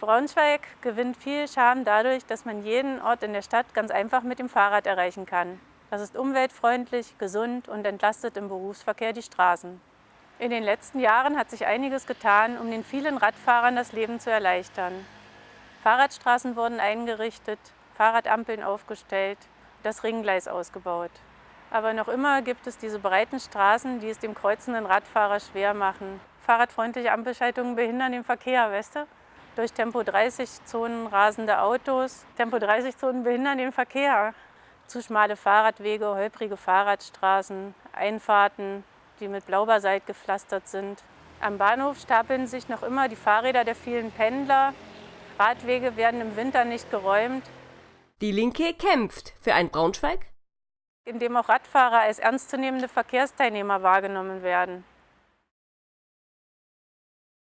Braunschweig gewinnt viel Charme dadurch, dass man jeden Ort in der Stadt ganz einfach mit dem Fahrrad erreichen kann. Das ist umweltfreundlich, gesund und entlastet im Berufsverkehr die Straßen. In den letzten Jahren hat sich einiges getan, um den vielen Radfahrern das Leben zu erleichtern. Fahrradstraßen wurden eingerichtet, Fahrradampeln aufgestellt, das Ringgleis ausgebaut. Aber noch immer gibt es diese breiten Straßen, die es dem kreuzenden Radfahrer schwer machen. Fahrradfreundliche Ampelschaltungen behindern den Verkehr, weißt du? Durch Tempo-30-Zonen rasende Autos. Tempo-30-Zonen behindern den Verkehr. Zu schmale Fahrradwege, holprige Fahrradstraßen, Einfahrten, die mit Blaubasalt gepflastert sind. Am Bahnhof stapeln sich noch immer die Fahrräder der vielen Pendler. Radwege werden im Winter nicht geräumt. Die Linke kämpft für ein Braunschweig, in dem auch Radfahrer als ernstzunehmende Verkehrsteilnehmer wahrgenommen werden.